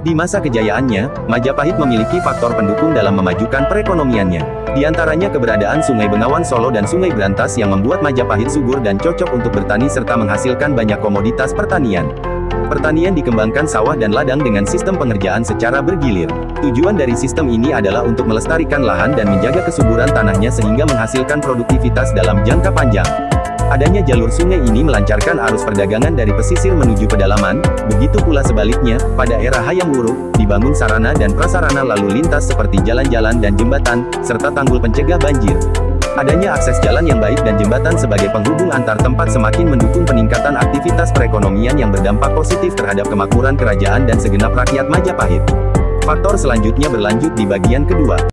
Di masa kejayaannya, Majapahit memiliki faktor pendukung dalam memajukan perekonomiannya. Di antaranya keberadaan Sungai Bengawan Solo dan Sungai Berantas yang membuat Majapahit subur dan cocok untuk bertani serta menghasilkan banyak komoditas pertanian. Pertanian dikembangkan sawah dan ladang dengan sistem pengerjaan secara bergilir. Tujuan dari sistem ini adalah untuk melestarikan lahan dan menjaga kesuburan tanahnya sehingga menghasilkan produktivitas dalam jangka panjang. Adanya jalur sungai ini melancarkan arus perdagangan dari pesisir menuju pedalaman, begitu pula sebaliknya, pada era Hayam Wuruk, dibangun sarana dan prasarana lalu lintas seperti jalan-jalan dan jembatan, serta tanggul pencegah banjir. Adanya akses jalan yang baik dan jembatan sebagai penghubung antar tempat semakin mendukung peningkatan aktivitas perekonomian yang berdampak positif terhadap kemakmuran kerajaan dan segenap rakyat Majapahit. Faktor selanjutnya berlanjut di bagian kedua.